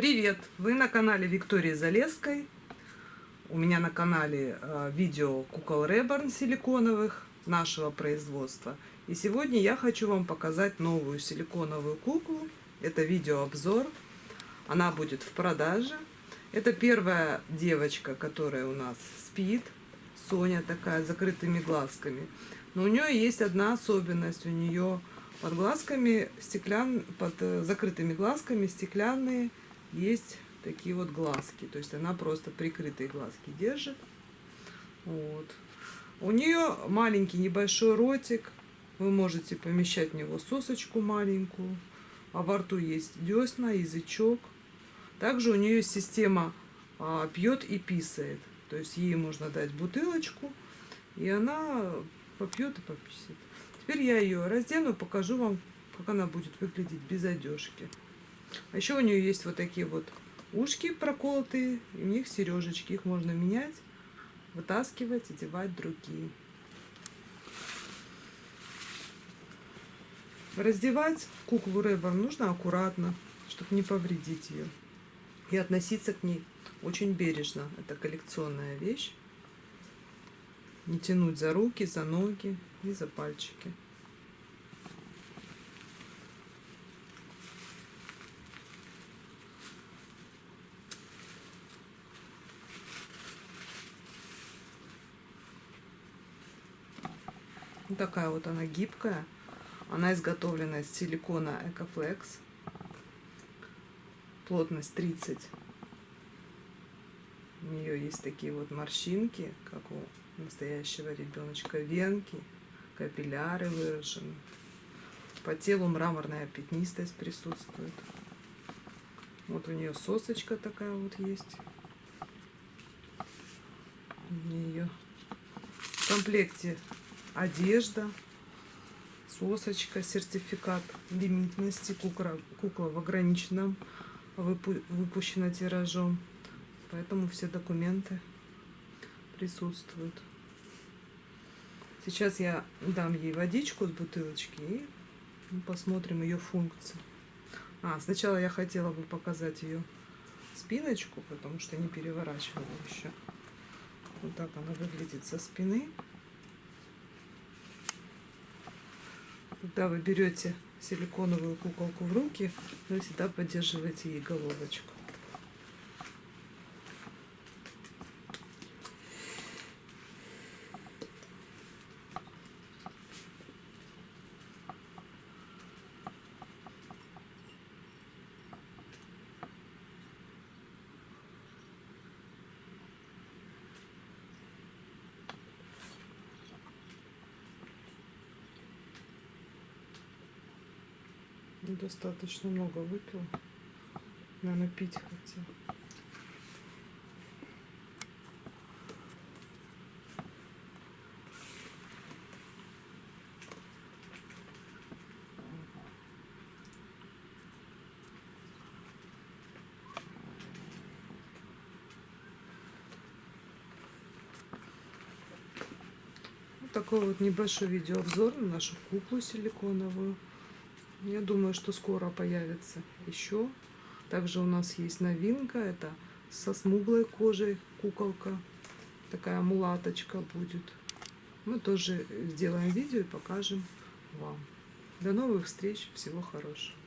Привет! Вы на канале Виктории Залесской. У меня на канале э, видео кукол Реборн силиконовых нашего производства. И сегодня я хочу вам показать новую силиконовую куклу. Это видеообзор. Она будет в продаже. Это первая девочка, которая у нас спит. Соня такая, с закрытыми глазками. Но у нее есть одна особенность. У нее под глазками стеклян, под э, закрытыми глазками стеклянные есть такие вот глазки. То есть она просто прикрытые глазки держит. Вот. У нее маленький небольшой ротик. Вы можете помещать в него сосочку маленькую. А во рту есть десна, язычок. Также у нее система а, пьет и писает. То есть ей можно дать бутылочку, и она попьет и пописит. Теперь я ее раздену, покажу вам, как она будет выглядеть без одежки. А еще у нее есть вот такие вот ушки проколотые, и у них сережечки. Их можно менять, вытаскивать, одевать другие. Раздевать куклу Рэбор нужно аккуратно, чтобы не повредить ее. И относиться к ней очень бережно. Это коллекционная вещь. Не тянуть за руки, за ноги и за пальчики. Вот такая вот она гибкая. Она изготовлена из силикона Экофлекс. Плотность 30. У нее есть такие вот морщинки, как у настоящего ребеночка. Венки, капилляры выражены. По телу мраморная пятнистость присутствует. Вот у нее сосочка такая вот есть. У нее в комплекте одежда, сосочка, сертификат лимитности, кукла, кукла в ограниченном выпу выпущена тиражом. Поэтому все документы присутствуют. Сейчас я дам ей водичку с бутылочки и посмотрим ее функцию. А, сначала я хотела бы показать ее спиночку, потому что не переворачивала еще. Вот так она выглядит со спины. Когда вы берете силиконовую куколку в руки, вы всегда поддерживаете ей головочку. Достаточно много выпил. Наверное, пить хотел. такой вот небольшой видеообзор на нашу куклу силиконовую. Я думаю, что скоро появится еще. Также у нас есть новинка. Это со смуглой кожей куколка. Такая мулаточка будет. Мы тоже сделаем видео и покажем вам. До новых встреч. Всего хорошего.